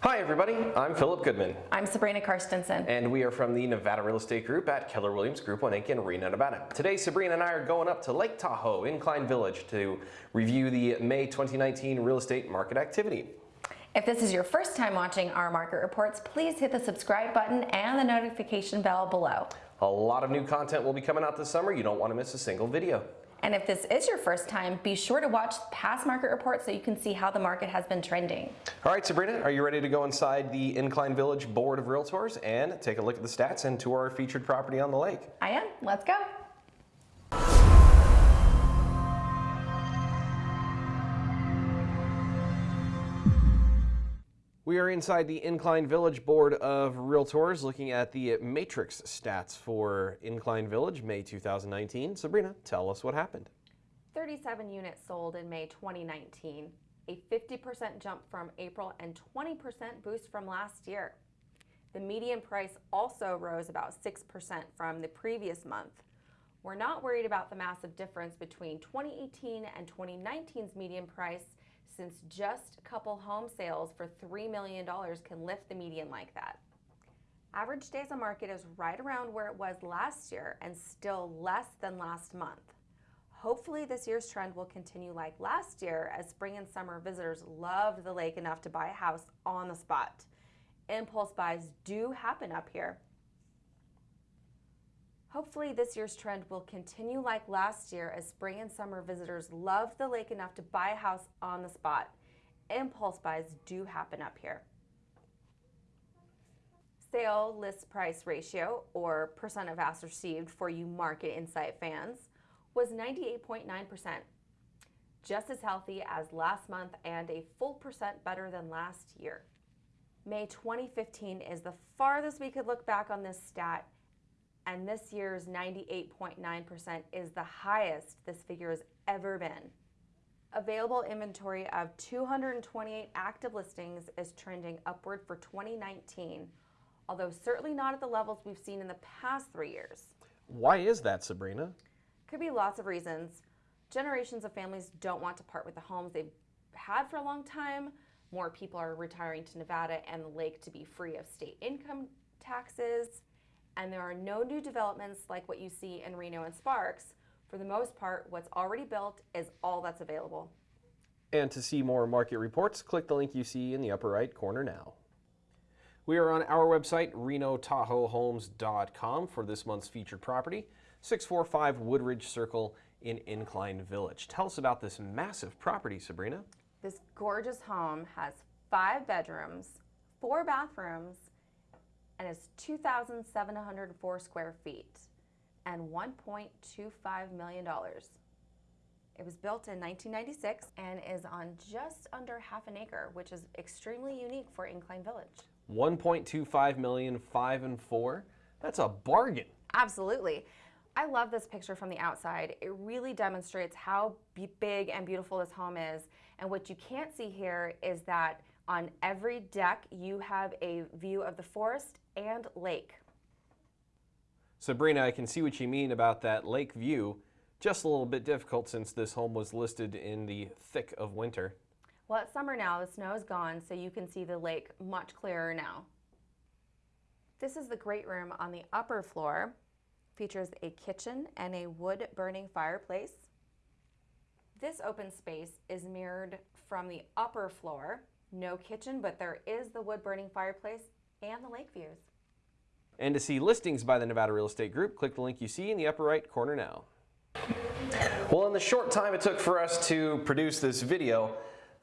Hi everybody, I'm Philip Goodman. I'm Sabrina Karstensen. And we are from the Nevada Real Estate Group at Keller Williams Group 1 Inc. in Reno, Nevada. Today Sabrina and I are going up to Lake Tahoe, Incline Village to review the May 2019 real estate market activity. If this is your first time watching our market reports, please hit the subscribe button and the notification bell below. A lot of new content will be coming out this summer. You don't want to miss a single video. And if this is your first time, be sure to watch past market reports so you can see how the market has been trending. All right, Sabrina, are you ready to go inside the Incline Village Board of Realtors and take a look at the stats and tour our featured property on the lake? I am. Let's go. We are inside the Incline Village Board of Realtors looking at the matrix stats for Incline Village May 2019. Sabrina, tell us what happened. 37 units sold in May 2019, a 50% jump from April and 20% boost from last year. The median price also rose about 6% from the previous month. We're not worried about the massive difference between 2018 and 2019's median price since just a couple home sales for $3 million can lift the median like that. Average days on market is right around where it was last year and still less than last month. Hopefully this year's trend will continue like last year as spring and summer visitors loved the lake enough to buy a house on the spot. Impulse buys do happen up here, Hopefully this year's trend will continue like last year as spring and summer visitors love the lake enough to buy a house on the spot. Impulse buys do happen up here. Sale list price ratio, or percent of ask received for you market insight fans, was 98.9%, just as healthy as last month and a full percent better than last year. May 2015 is the farthest we could look back on this stat and this year's 98.9% is the highest this figure has ever been. Available inventory of 228 active listings is trending upward for 2019, although certainly not at the levels we've seen in the past three years. Why is that, Sabrina? Could be lots of reasons. Generations of families don't want to part with the homes they've had for a long time. More people are retiring to Nevada and the lake to be free of state income taxes and there are no new developments like what you see in Reno and Sparks. For the most part, what's already built is all that's available. And to see more market reports, click the link you see in the upper right corner now. We are on our website, renotahoehomes.com for this month's featured property, 645 Woodridge Circle in Incline Village. Tell us about this massive property, Sabrina. This gorgeous home has five bedrooms, four bathrooms, and is 2,704 square feet and $1.25 million. It was built in 1996 and is on just under half an acre, which is extremely unique for Incline Village. 1.25 million, five and four. That's a bargain. Absolutely. I love this picture from the outside. It really demonstrates how big and beautiful this home is. And what you can't see here is that on every deck, you have a view of the forest and lake. Sabrina, I can see what you mean about that lake view. Just a little bit difficult since this home was listed in the thick of winter. Well, it's summer now. The snow is gone, so you can see the lake much clearer now. This is the great room on the upper floor. Features a kitchen and a wood-burning fireplace. This open space is mirrored from the upper floor no kitchen, but there is the wood burning fireplace and the lake views. And to see listings by the Nevada Real Estate Group, click the link you see in the upper right corner now. Well, in the short time it took for us to produce this video,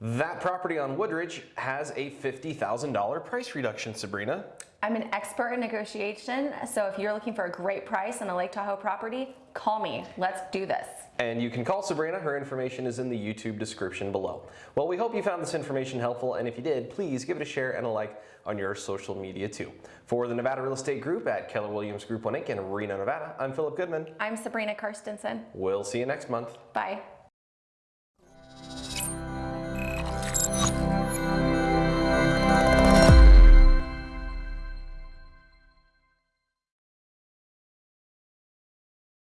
that property on Woodridge has a $50,000 price reduction, Sabrina. I'm an expert in negotiation, so if you're looking for a great price on a Lake Tahoe property, call me. Let's do this. And you can call Sabrina. Her information is in the YouTube description below. Well, we hope you found this information helpful, and if you did, please give it a share and a like on your social media too. For the Nevada Real Estate Group at Keller Williams Group 1 Inc. in Reno, Nevada, I'm Philip Goodman. I'm Sabrina Karstensen. We'll see you next month. Bye.